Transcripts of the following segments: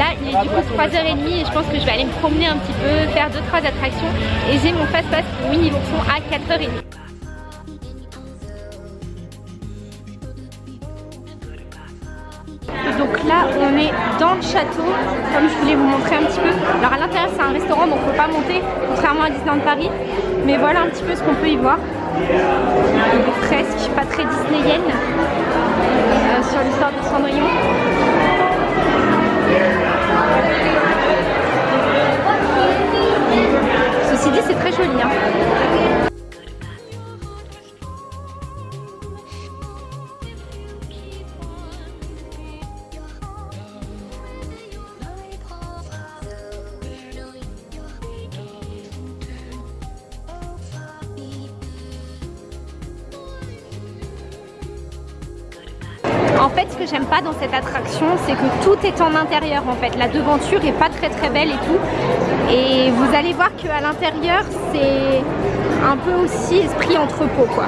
Là, il est du coup 3h30 et je pense que je vais aller me promener un petit peu, faire 2-3 attractions. Et j'ai mon fast-pass pour Winnie l'ourson à 4h30. Donc là, on est dans le château, comme je voulais vous montrer un petit peu. Alors à l'intérieur, c'est un restaurant, donc on peut pas monter, contrairement à Disneyland Paris. Mais voilà un petit peu ce qu'on peut y voir. Des pas très disneyennes, euh, sur l'histoire de Cendrillon. Dans cette attraction, c'est que tout est en intérieur en fait. La devanture est pas très très belle et tout. Et vous allez voir qu'à l'intérieur, c'est un peu aussi esprit entrepôt quoi.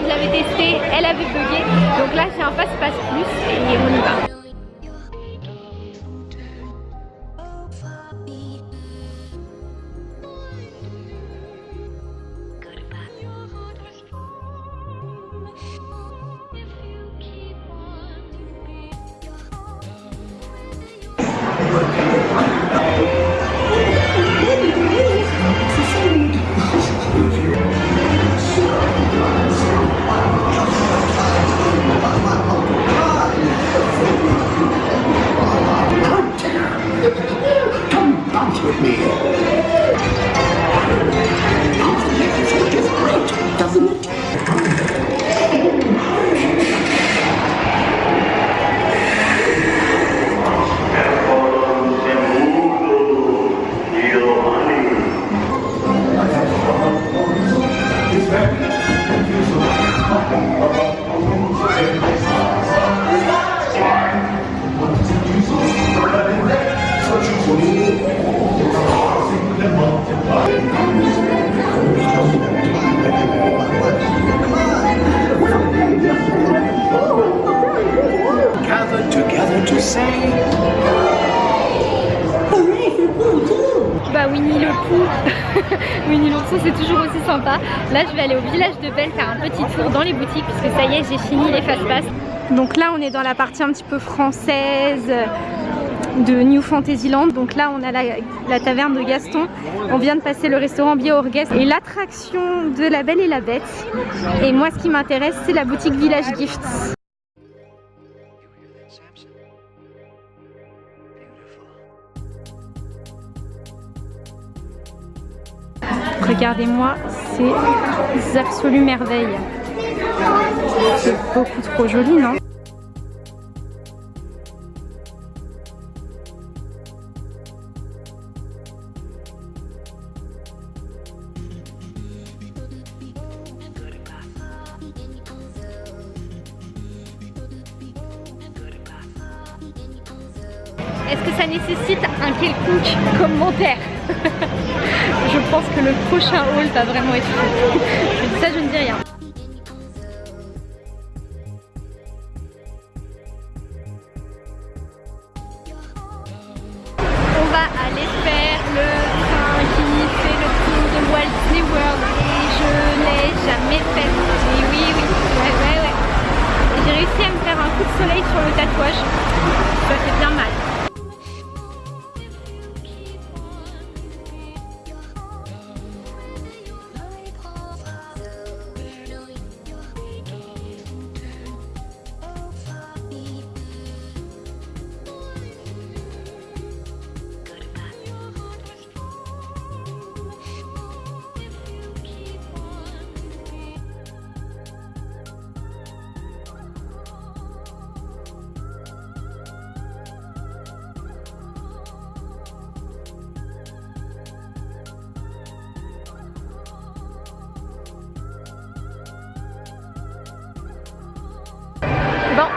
Que je l'avais testée, elle avait bugué. Donc là, j'ai un passe-passe plus et on y va. Winnie l'ourson c'est toujours aussi sympa. Là je vais aller au village de Belle faire un petit tour dans les boutiques puisque ça y est j'ai fini les fast pass. Donc là on est dans la partie un petit peu française de New Fantasyland. Donc là, on a la, taverne de Gaston. On vient de passer le restaurant Bioorgues et l'attraction de la Belle et la Bête. Et moi, ce qui m'intéresse, c'est la boutique Village Gifts. Regardez-moi ces absolues merveilles. C'est beaucoup trop joli, non? Est-ce que ça nécessite un quelconque commentaire? Je pense que le prochain haul va vraiment être fou. ça, je ne dis rien.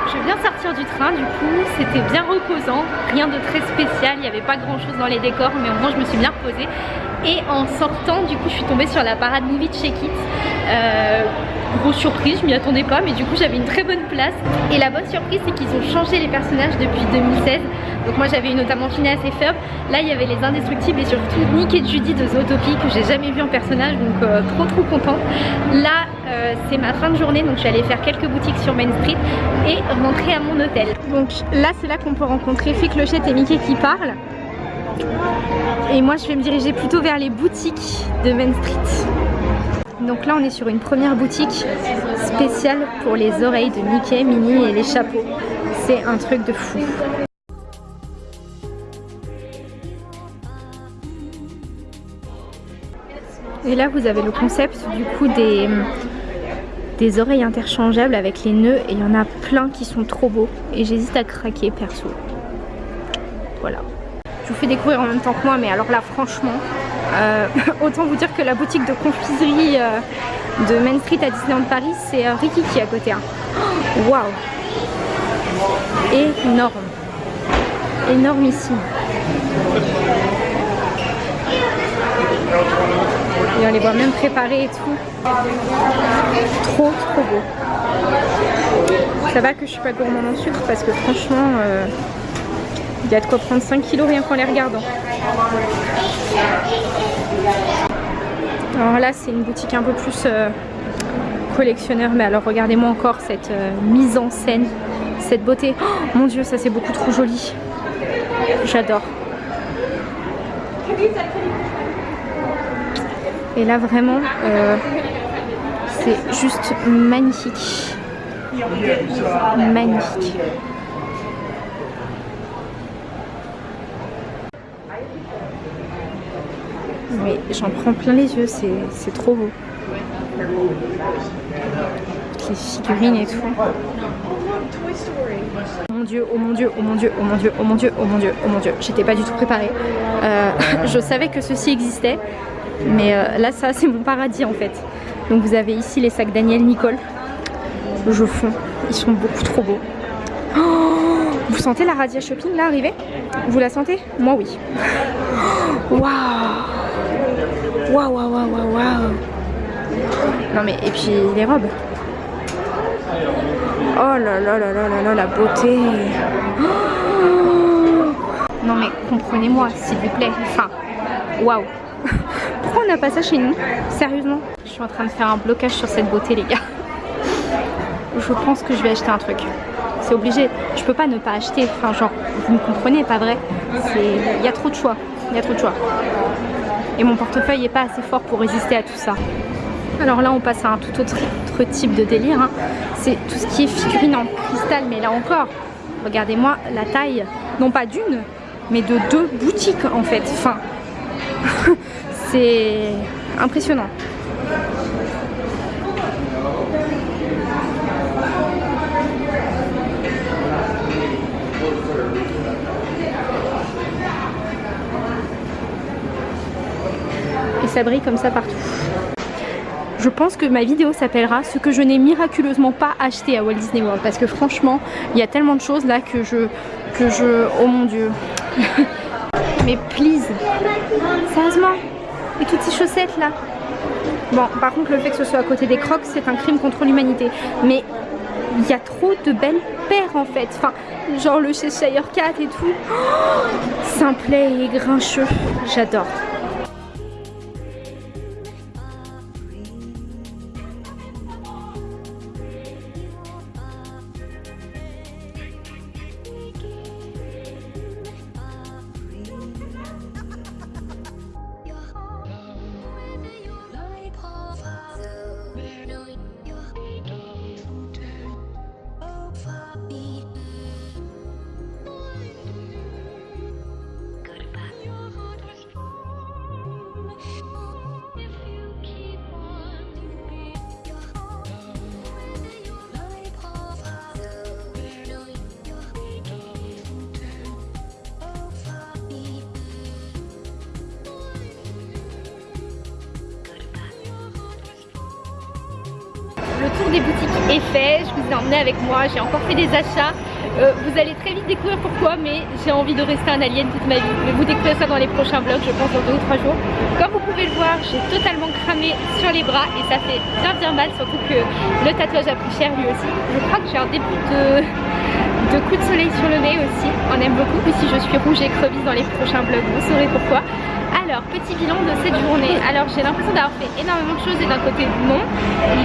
Je viens sortir du train, du coup c'était bien reposant, rien de très spécial, il n'y avait pas grand chose dans les décors mais au moins je me suis bien reposée. Et en sortant du coup je suis tombée sur la parade movie de Chez Kids euh, grosse surprise, je m'y attendais pas mais du coup j'avais une très bonne place. Et la bonne surprise c'est qu'ils ont changé les personnages depuis 2016 donc moi j'avais eu notamment Phineas et Ferb là il y avait les indestructibles et surtout Nick et Judy de Zootopie que j'ai jamais vu en personnage donc euh, trop trop contente. Là euh, c'est ma fin de journée donc je suis allée faire quelques boutiques sur Main Street et rentrer à mon hôtel donc là c'est là qu'on peut rencontrer Fée Clochette et Mickey qui parlent et moi je vais me diriger plutôt vers les boutiques de Main Street donc là on est sur une première boutique spéciale pour les oreilles de Mickey, Minnie et les chapeaux. C'est un truc de fou. Et là vous avez le concept du coup des, oreilles interchangeables avec les nœuds et il y en a plein qui sont trop beaux et j'hésite à craquer perso. Voilà. Je vous fais découvrir en même temps que moi mais alors là franchement euh, autant vous dire que la boutique de confiserie euh, de Main Street à Disneyland Paris, c'est euh, Ricky qui est à côté. Hein. Waouh Énorme Énormissime Et on les voit même préparés et tout. Trop trop beau. Ça va que je suis pas gourmand en sucre parce que franchement, il y a de quoi prendre 5 kilos rien qu'en les regardant. Alors là c'est une boutique un peu plus euh, collectionneur mais alors regardez-moi encore cette euh, mise en scène, cette beauté. Oh, mon dieu ça c'est beaucoup trop joli. J'adore. Et là vraiment euh, c'est juste magnifique. Magnifique. Mais j'en prends plein les yeux, c'est trop beau. Les figurines et tout. Oh mon dieu, oh mon dieu, oh mon dieu, oh mon dieu, oh mon dieu, oh mon dieu, oh mon dieu. J'étais pas du tout préparée. Euh, je savais que ceci existait. Mais euh, là, ça, c'est mon paradis en fait. Donc vous avez ici les sacs Daniel Nicole. Je fonds. Ils sont beaucoup trop beaux. Oh, vous sentez la Radia Shopping là arriver? Vous la sentez? Moi oui. Waouh Waouh, waouh, waouh, waouh. Non mais, et puis les robes. Oh là là là là là là, la beauté. Non mais comprenez-moi, s'il vous plaît. Enfin, waouh. On n'a pas ça chez nous Sérieusement Je suis en train de faire un blocage sur cette beauté les gars. Je pense que je vais acheter un truc. C'est obligé. Je peux pas ne pas acheter. Enfin genre, vous me comprenez, pas vrai Il y a trop de choix. Il y a trop de choix. Et mon portefeuille est pas assez fort pour résister à tout ça. Alors là on passe à un tout autre, type de délire. Hein. C'est tout ce qui est figurine en cristal. Mais là encore, regardez-moi la taille, non pas d'une, mais de deux boutiques en fait. C'est impressionnant. Et ça brille comme ça partout. Je pense que ma vidéo s'appellera ce que je n'ai miraculeusement pas acheté à Walt Disney World parce que franchement il y a tellement de choses là que je que je oh mon dieu mais please sérieusement et toutes ces chaussettes là. Bon par contre le fait que ce soit à côté des crocs c'est un crime contre l'humanité. Mais il y a trop de belles paires en fait. Enfin genre le Cheshire Cat et tout. Oh, simplet et grincheux. J'adore tour des boutiques est fait, je vous ai emmené avec moi, j'ai encore fait des achats. Euh, vous allez très vite découvrir pourquoi, mais j'ai envie de rester un alien toute ma vie. Mais vous découvrez ça dans les prochains vlogs, je pense dans deux ou trois jours. Comme vous pouvez le voir, j'ai totalement cramé sur les bras et ça fait bien bien mal, surtout que le tatouage a pris cher lui aussi. Je crois que j'ai un début de de de soleil sur le nez aussi, on aime beaucoup. Et si je suis rouge et crevisse dans les prochains vlogs, vous saurez pourquoi. Alors, petit bilan de cette journée. Alors, j'ai l'impression d'avoir fait énormément de choses et d'un côté, non.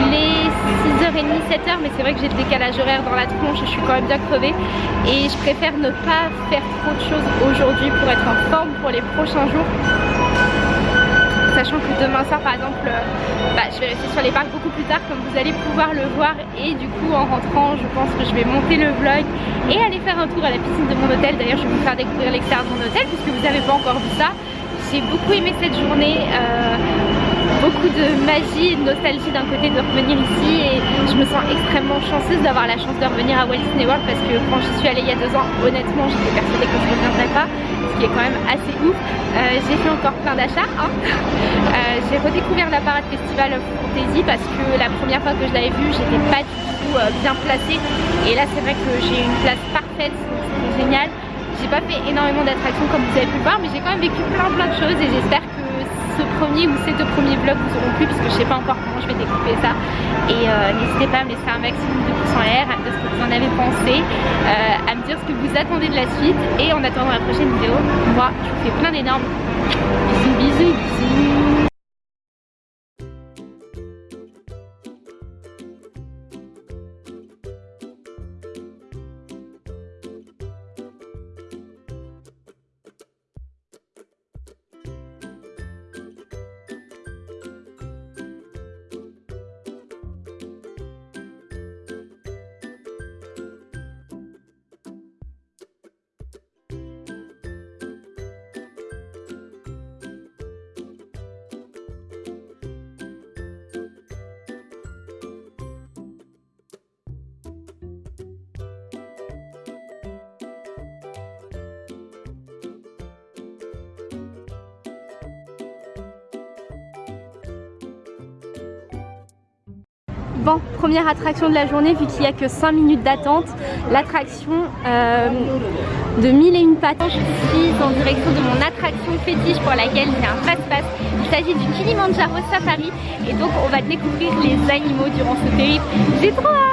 Il est 6h30, 7h, mais c'est vrai que j'ai le décalage horaire dans la tronche, je suis quand même bien crevée. Et je préfère ne pas faire trop de choses aujourd'hui pour être en forme pour les prochains jours sachant que demain soir par exemple euh, bah, je vais rester sur les parcs beaucoup plus tard comme vous allez pouvoir le voir et du coup en rentrant je pense que je vais monter le vlog et aller faire un tour à la piscine de mon hôtel d'ailleurs je vais vous faire découvrir l'extérieur de mon hôtel puisque vous n'avez pas encore vu ça j'ai beaucoup aimé cette journée euh, beaucoup de magie et de nostalgie d'un côté de revenir ici et je me sens extrêmement chanceuse d'avoir la chance de revenir à Walt Disney World parce que quand j'y suis allée il y a deux ans honnêtement j'étais persuadée que je ne reviendrais pas qui est quand même assez ouf. Euh, j'ai fait encore plein d'achats. Hein. Euh, j'ai redécouvert la parade festival fantasy parce que la première fois que je l'avais vue, j'étais pas du tout bien placée. Et là, c'est vrai que j'ai une place parfaite, c'est génial. J'ai pas fait énormément d'attractions comme vous avez pu voir, mais j'ai quand même vécu plein plein de choses et j'espère que ce premier ou ces deux premiers vlogs vous auront plu puisque je sais pas encore comment je vais découper ça. Et euh, n'hésitez pas à me laisser un maximum de pouces en l'air, à me dire ce que vous en avez pensé, euh, à me dire ce que vous attendez de la suite. Et en attendant la prochaine vidéo, moi je vous fais plein d'énormes bisous bisous bisous Bon, première attraction de la journée vu qu'il n'y a que 5 minutes d'attente. L'attraction euh, de mille et une pattes. Je suis en direction de mon attraction fétiche pour laquelle j'ai un passe-passe. Il s'agit du Kilimanjaro Safari et donc on va découvrir les animaux durant ce périple. J'ai trop hâte